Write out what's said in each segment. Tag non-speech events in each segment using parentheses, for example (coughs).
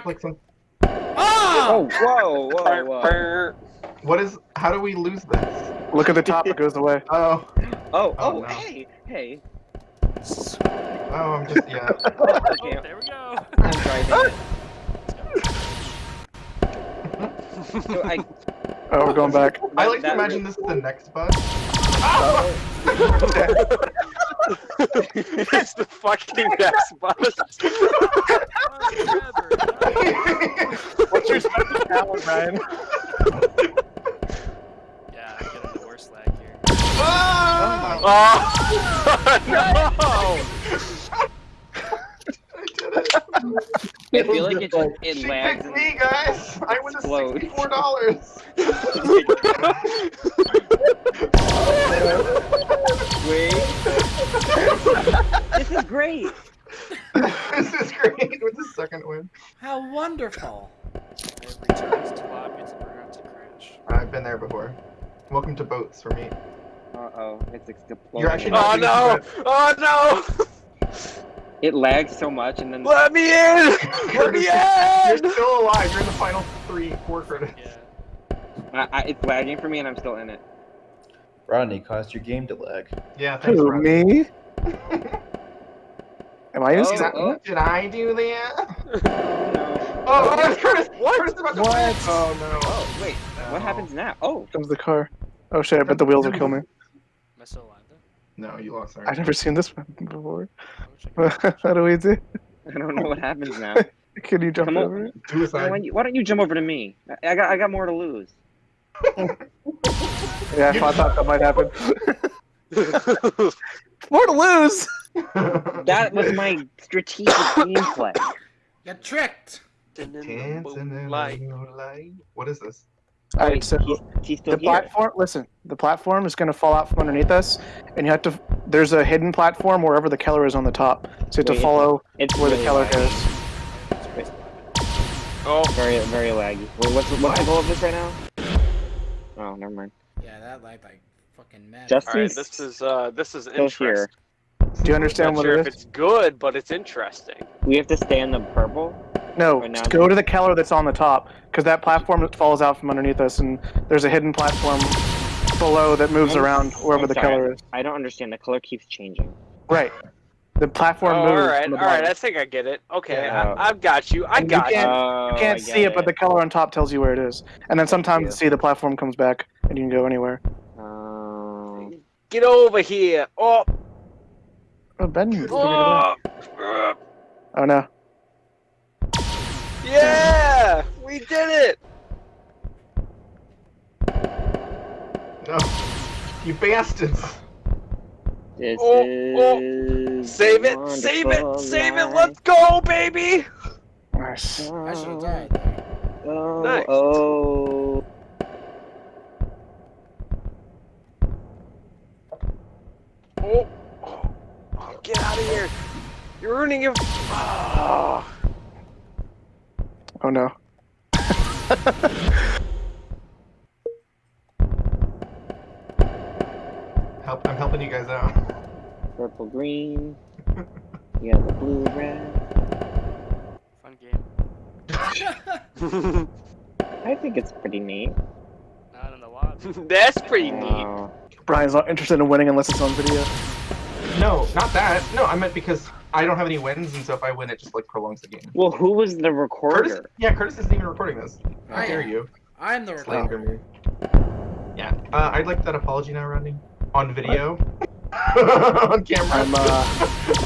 Fuck! like some. Oh, Oh! whoa, whoa, whoa. What is? How do we lose this? Look at the top, it goes away. (laughs) Oh, Oh, Oh, oh, no. hey, hey. oh, I'm just yeah. (laughs) Oh, Oh, there we go. I'm driving. (laughs) So I, Oh, we're going back. I like to imagine re- this is the next bus. it's the fucking next bus. (laughs) What's your special talent, Ryan? (laughs) Yeah, I'm getting the worst lag here. Ah! Oh no! I feel like it just, it She lags. picked me, guys. I win a Explode. sixty-four dollars. (laughs) Wait. this is great. (laughs) this is great. With the second win. How wonderful. I have returned to lobby to prevent a crash. I've been there before. Welcome to boats for me. Uh oh, it's exploding. You're actually Oh not no! Oh no! It lags so much, and then Let me in! (laughs) Let Curtis, me You're still alive. You're in the final three, four credits. Yeah. I, I, it's lagging for me, and I'm still in it. Rodney caused your game to lag. Yeah, thanks, Who, Rob. me? (laughs) Am I in? Oh, Did, I, oh. did I do that? No. (laughs) Oh, oh, Curtis! What? Curtis is about to What? win. Oh no. Oh wait, what happens now? Oh, Comes the car. Oh shit, I bet the wheels will kill me. Am I still alive though? No, you lost. Sorry. I've never seen this one before. Oh. (laughs) How do we do? I don't know what happens now. (laughs) Can you jump Come on. over it? Why, don't you- why don't you jump over to me? I, I got I got more to lose. Yeah, I thought that might happen. More to lose! That was my strategic (coughs) gameplay. Get tricked. Dancing in the Moonlight. moonlight. What is this? Alright, so he's, he's the here. platform, listen, the platform is going to fall out from underneath us, and you have to, there's a hidden platform wherever the Keller is on the top. So you have Wait, to follow It's where the really Keller laggy. goes. Oh, Very very laggy. Wait, what's what's the goal of this right now? Oh, never mind. Yeah, that lagged like fucking mad. Just- alright, this is, uh, this is Still interesting. here. Do you understand Not what sure it if it's good, but it's interesting. We have to stay in the purple. No, just go to the Keller that's on the top, because that platform falls out from underneath us, and there's a hidden platform below that moves I'm- around wherever I'm the sorry. Keller is. I don't understand. The color keeps changing. Right. The platform Oh, moves. All right, all right. I think I get it. Okay, Yeah. I, I've got you. I And got you. can't- Oh, You can't see get it, but the color on top tells you where it is. And then sometimes you. you see the platform comes back, and you can go anywhere. Um, Get over here. Oh, Oh, Ben. you figured it out. oh, Oh no. yeah, we did it. No. You bastards. this Oh, oh. is Save it, save it, wonderful save it. Let's go, baby. Nice. I should have died. Oh, Nice. oh. Oh, oh, oh, get out of here. You're ruining your. Oh. Oh no. (laughs) Help! I'm helping you guys out. Purple, green. Yellow, blue, red. Fun game. (laughs) (laughs) I think it's pretty neat. Not in the lobby. That's pretty neat. Brian's not interested in winning unless it's on video. No, not that. No, I meant because I don't have any wins, and so if I win, it just like prolongs the game. Well, who was the Curtis, recorder? yeah, Curtis isn't even recording this. How I dare am. you? I'm the recorder. me. Yeah, uh, I'd like that apology now, Rodney. On video. (laughs) on camera. I'm uh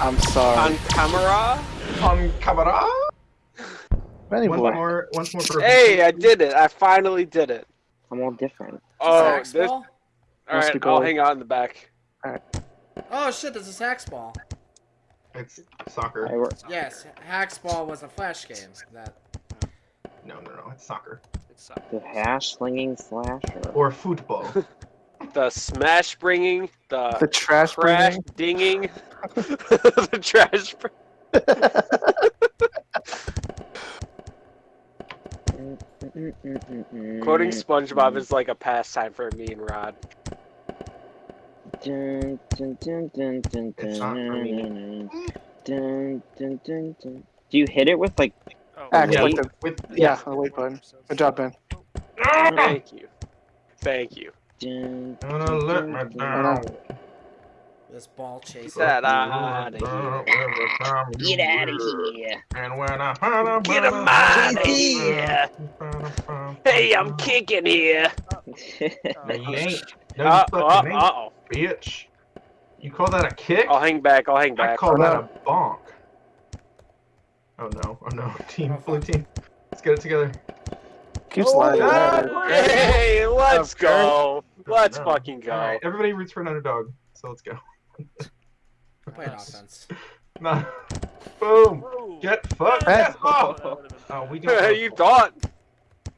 I'm sorry. On camera. on camera. Benny Once more, once more for. Hey, I did it. I finally did it. I'm all different. Oh, this. ball? All right, Mr. I'll hang out in the back. Oh shit, there's a sax ball. It's soccer. I Yes, Hax Ball was a flash game. That No, no, no. It's soccer It's uh, the hash slinging slasher. or football. (laughs) The smash bringing, the, The trash crash bringing. dinging, (laughs) (laughs) the trash. br- Quoting SpongeBob is like a pastime for me and Rod. Dun, dun, dun, dun, dun, It's not for me. dun, dun, dun, dun, dun. Do you hit it with like? Oh, Oh, Yeah, like the, with yeah, the wait button. Good job, Ben. Thank you. Thank you. Dun, Gonna let me down. This ball chase. Get outta Get out of here. And when I find a Get 'em outta here. Hey, I'm kicking here. (laughs) No, you (laughs) ain't. No, Uh, you uh, fucking ain't, uh-oh. Bitch. You call that a kick? I'll hang back. I'll hang back. I call Oh, that a bonk. Oh no, oh no. (laughs) Team, Oh, blue team. Let's get it together. Keeps Oh, Hey, let's Okay. go. Let's No. fucking go. Alright, everybody roots for an underdog. So let's go. Play (laughs) offense. (laughs) Nah. Boom. Ooh. Get fucked. Hey. Yes. Oh. That would've been- oh, we don't. know. you thought.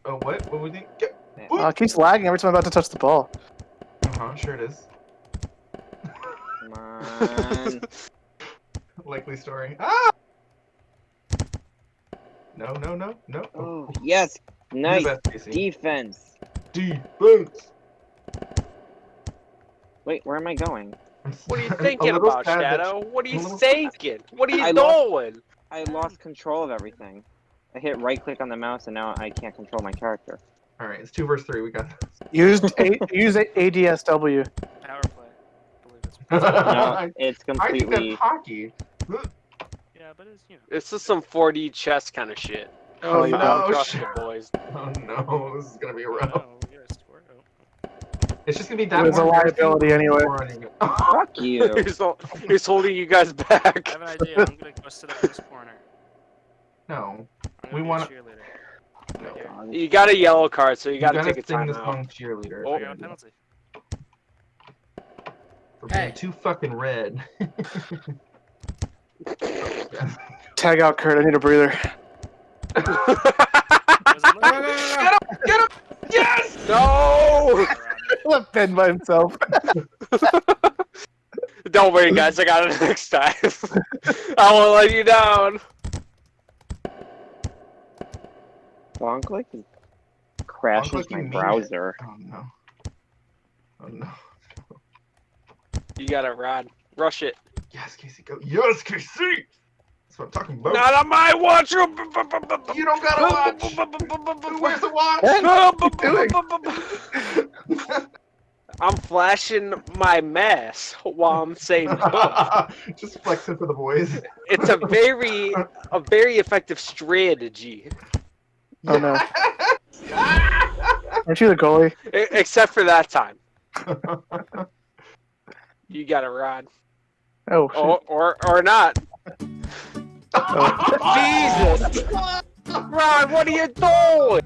Oh, what? What would we think? Get. Uh, it keeps lagging every time I'm about to touch the ball. Uh huh. Sure it is. Come on. (laughs) Likely story. Ah. No, no, no, no. Oh, yes. Nice best, defense. Defense. Wait, where am I going? What are you (laughs) thinking about, sad that- Shadow? What are you thinking? What are you I lost- doing? I lost control of everything. I hit right click on the mouse and now I can't control my character. All right, it's two versus three. We got Use a, use ADSW. Power play. I believe it's. this. No, (laughs) it's I think completely. that's hockey. Yeah, but it's you know. This is some 4D chess kind of shit. Oh, no. Don't shit. the boys. (laughs) Oh no, this is gonna be rough. row. Oh, we gotta score. Oh. It's just gonna be that. It was a liability anyway. more on you. Fuck (laughs) you. he's, hol- he's holding you guys back. I back. have an idea. I'm gonna go sit up in this corner. no, I'm We wanna- cheerleader. Right You got a yellow card, so you gotta, gotta take a sing time this out. song cheerleader. Oh. I got a penalty. For being Hey. too fucking red. Tag out Kurt. I need a breather. Was it No, no, looking- no, no. Get him! Yes! no! (laughs) Left Ben by himself. (laughs) Don't worry, guys. I got it next time. (laughs) I won't let you down. Long click crashes click, you my browser. Oh no. Oh no. You got it, Rod. Rush it. Yes, Casey, go. Yes, Casey! That's what I'm talking about. Not on my watch. you don't gotta watch! Who wears the watch? I'm flashing my mask while I'm saying. Just flexing for the boys. It's a very, a very effective strategy. Oh, no. Aren't you the goalie? E- except for that time. You got it, Rod. Oh, shit. Or, or, or not. Oh. (laughs) Jesus! Rod, what are you doing?